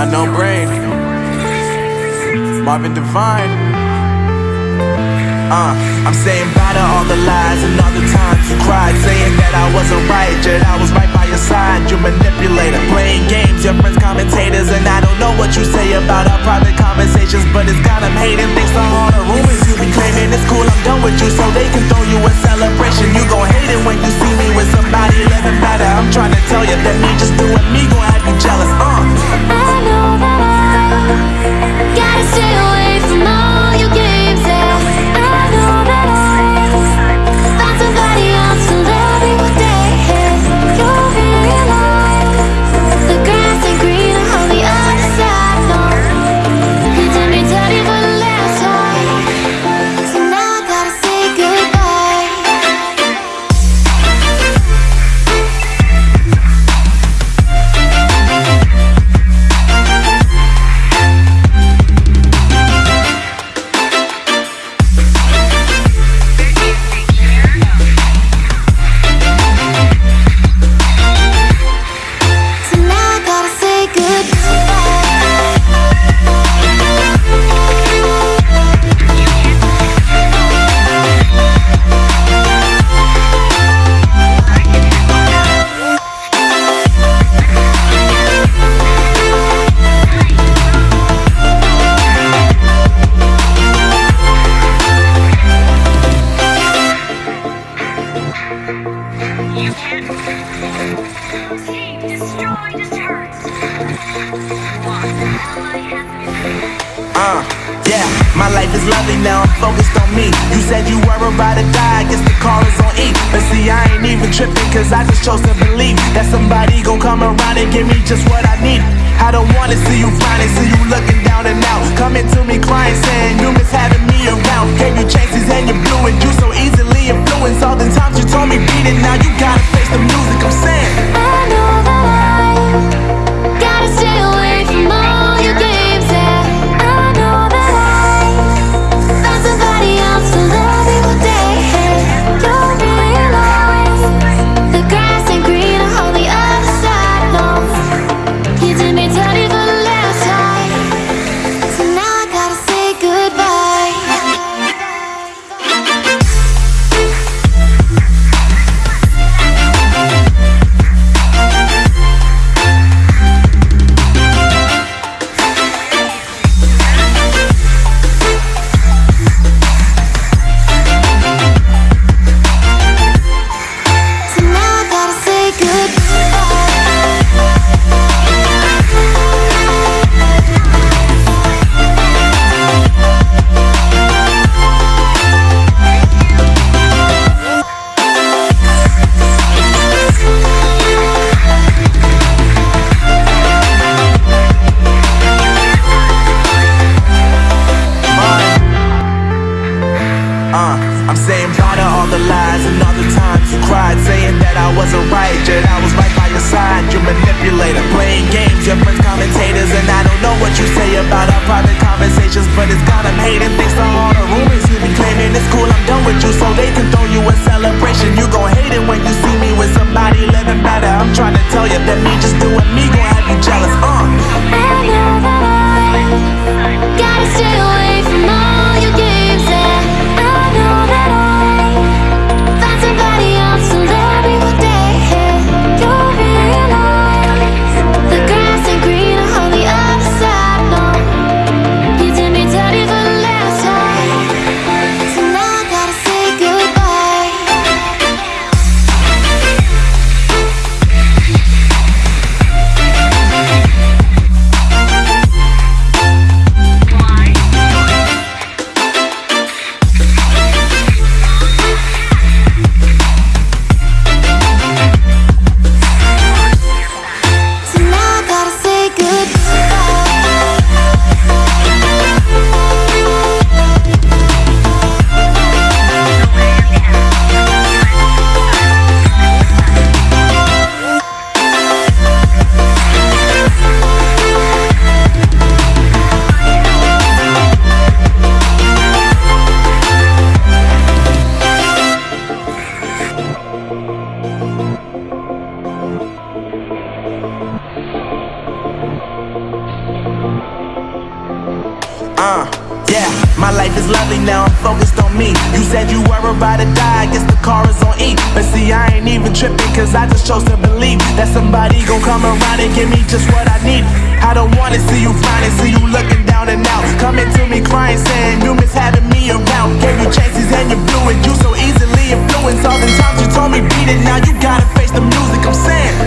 Unknown brain. Marvin Divine. Uh, I'm saying bye to all the lies and all the times you cried, saying that I wasn't right, yet I was right by your side. You manipulator, playing with you, so they can throw you a celebration. You Uh, yeah, my life is lovely now, I'm focused on me. You said you were about to die, I guess the call is on E. But see, I ain't even tripping, cause I just chose to believe that somebody gon' come around and give me just what I need. I don't wanna see you flying, see you looking down and out. Coming to me crying, saying you miss having me around. Gave you chances and you blew it, you so easily influenced. All the times you told me beat it, now you gotta about our private conversations, but it's got them hating. Thanks to all the rumors you be claiming, it's cool. I'm done with you, so they can throw you a celebration. You gon' hate it when you see me with somebody Uh, yeah, my life is lovely now, I'm focused on me. You said you were about to die, I guess the car is on E. But see, I ain't even tripping, cause I just chose to believe That somebody gon' come around and give me just what I need. I don't wanna see you finding, see you looking down and out. Coming to me crying, saying you miss having me around. Gave you chances and you blew it, you so easily influenced. All the times you told me beat it, now you gotta face the music, I'm saying.